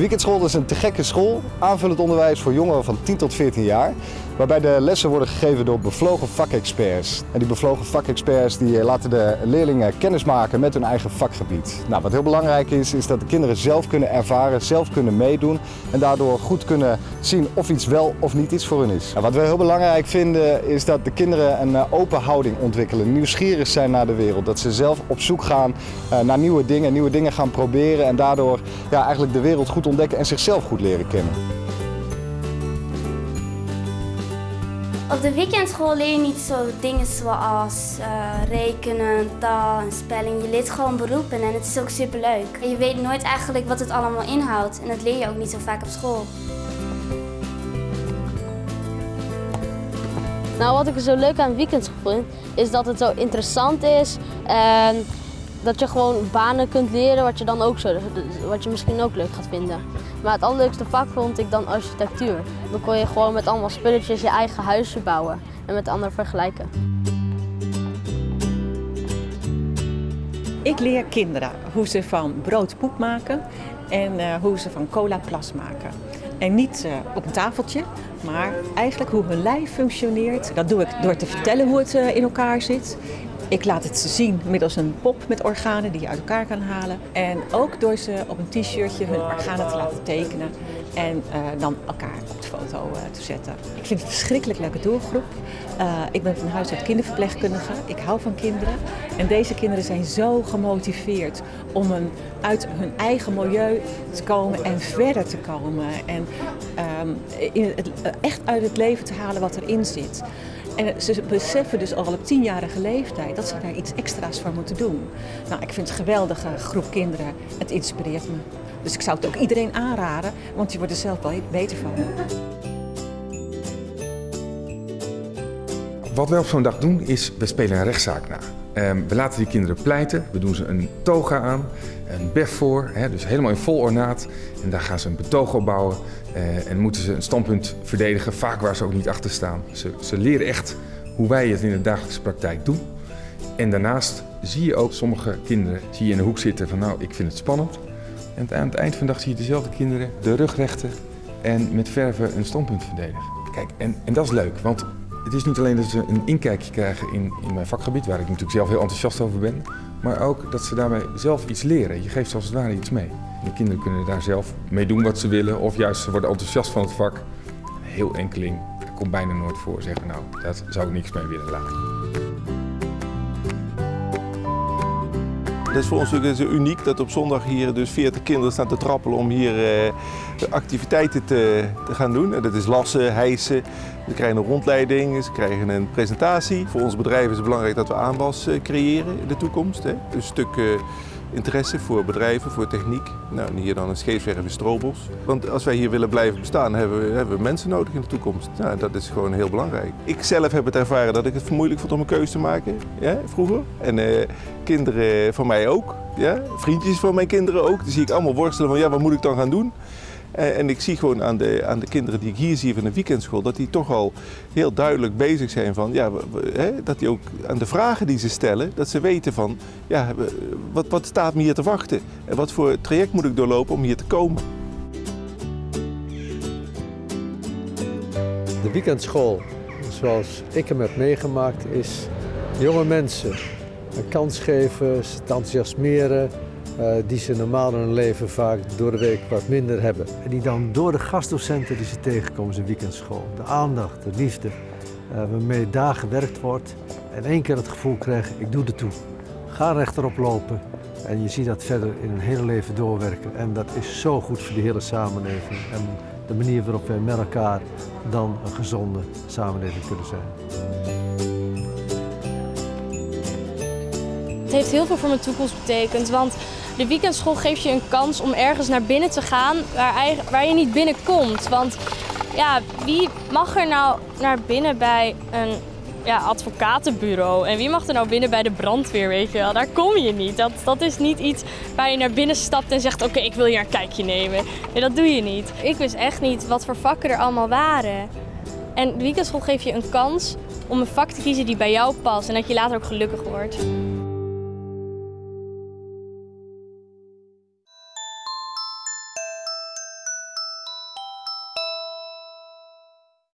weekendschool is een te gekke school, aanvullend onderwijs voor jongeren van 10 tot 14 jaar. Waarbij de lessen worden gegeven door bevlogen vakexperts. En die bevlogen vakexperts die laten de leerlingen kennis maken met hun eigen vakgebied. Nou, wat heel belangrijk is, is dat de kinderen zelf kunnen ervaren, zelf kunnen meedoen. En daardoor goed kunnen zien of iets wel of niet iets voor hun is. En wat we heel belangrijk vinden is dat de kinderen een open houding ontwikkelen. Nieuwsgierig zijn naar de wereld. Dat ze zelf op zoek gaan naar nieuwe dingen, nieuwe dingen gaan proberen. En daardoor ja, eigenlijk de wereld goed ontdekken en zichzelf goed leren kennen. Op de weekendschool leer je niet zo dingen zoals uh, rekenen, taal en spelling. Je leert gewoon beroepen en het is ook superleuk. En je weet nooit eigenlijk wat het allemaal inhoudt en dat leer je ook niet zo vaak op school. Nou, wat ik zo leuk aan weekendschool vind, is dat het zo interessant is. En dat je gewoon banen kunt leren wat je dan ook zo, wat je misschien ook leuk gaat vinden. Maar het allerleukste vak vond ik dan architectuur. Dan kon je gewoon met allemaal spulletjes je eigen huisje bouwen en met anderen vergelijken. Ik leer kinderen hoe ze van brood poep maken en uh, hoe ze van cola plas maken. En niet uh, op een tafeltje, maar eigenlijk hoe hun lijf functioneert. Dat doe ik door te vertellen hoe het uh, in elkaar zit. Ik laat het ze zien middels een pop met organen die je uit elkaar kan halen. En ook door ze op een t-shirtje hun organen te laten tekenen en uh, dan elkaar op de foto uh, te zetten. Ik vind het een verschrikkelijk leuke doelgroep. Uh, ik ben van huis uit kinderverpleegkundige. Ik hou van kinderen. En deze kinderen zijn zo gemotiveerd om een, uit hun eigen milieu te komen en verder te komen. En het, echt uit het leven te halen wat erin zit. En ze beseffen dus al op tienjarige leeftijd dat ze daar iets extra's voor moeten doen. Nou, ik vind het een geweldige groep kinderen. Het inspireert me. Dus ik zou het ook iedereen aanraden, want je wordt er zelf wel beter van. Wat wij op zo'n dag doen is, we spelen een rechtszaak na. Um, we laten die kinderen pleiten, we doen ze een toga aan, een bef voor, dus helemaal in vol ornaat. En daar gaan ze een betoog op bouwen uh, en moeten ze een standpunt verdedigen, vaak waar ze ook niet achter staan. Ze, ze leren echt hoe wij het in de dagelijkse praktijk doen. En daarnaast zie je ook sommige kinderen zie je in de hoek zitten van nou, ik vind het spannend. En aan het eind van de dag zie je dezelfde kinderen de rug rechten en met verven een standpunt verdedigen. Kijk, en, en dat is leuk, want het is niet alleen dat ze een inkijkje krijgen in, in mijn vakgebied, waar ik natuurlijk zelf heel enthousiast over ben, maar ook dat ze daarmee zelf iets leren. Je geeft als het ware iets mee. De kinderen kunnen daar zelf mee doen wat ze willen, of juist ze worden enthousiast van het vak. Heel enkeling, dat komt bijna nooit voor, zeggen nou, daar zou ik niks mee willen laten. Dat is voor ons natuurlijk uniek dat op zondag hier dus 40 kinderen staan te trappelen om hier uh, activiteiten te, te, gaan doen. En dat is lassen, hijsen, ze krijgen een rondleiding, ze krijgen een presentatie. Voor ons bedrijf is het belangrijk dat we aanwas uh, creëren in de toekomst. Hè. Een stuk uh, interesse voor bedrijven, voor techniek. Nou, hier dan een scheepswerf in Strobels. Want als wij hier willen blijven bestaan, hebben we, we mensen nodig in de toekomst. Nou, dat is gewoon heel belangrijk. Ik zelf heb het ervaren dat ik het moeilijk vond om een keuze te maken, ja, vroeger. En uh, kinderen van mij ook, ja, vriendjes van mijn kinderen ook. Die zie ik allemaal worstelen van, ja, wat moet ik dan gaan doen? En ik zie gewoon aan de, aan de kinderen die ik hier zie van de weekendschool, dat die toch al heel duidelijk bezig zijn van, ja, hè, dat die ook aan de vragen die ze stellen, dat ze weten van, ja, wat, wat staat me hier te wachten? En wat voor traject moet ik doorlopen om hier te komen? De weekendschool, zoals ik hem heb meegemaakt, is jonge mensen een kans geven, ze enthousiasmeren, die ze normaal in hun leven vaak door de week wat minder hebben. En die dan door de gastdocenten die ze tegenkomen in weekendschool, de aandacht, de liefde, uh, waarmee daar gewerkt wordt en één keer het gevoel krijgen, ik doe er toe. Ga rechterop lopen en je ziet dat verder in een hele leven doorwerken. En dat is zo goed voor de hele samenleving en de manier waarop wij met elkaar dan een gezonde samenleving kunnen zijn. Het heeft heel veel voor mijn toekomst betekend, want de weekendschool geeft je een kans om ergens naar binnen te gaan waar, waar je niet binnenkomt. Want ja, wie mag er nou naar binnen bij een ja, advocatenbureau? En wie mag er nou binnen bij de brandweer, weet je wel? Daar kom je niet. Dat, dat is niet iets waar je naar binnen stapt en zegt, oké, ik wil hier een kijkje nemen. Nee, dat doe je niet. Ik wist echt niet wat voor vakken er allemaal waren. En de weekendschool geeft je een kans om een vak te kiezen die bij jou past en dat je later ook gelukkig wordt.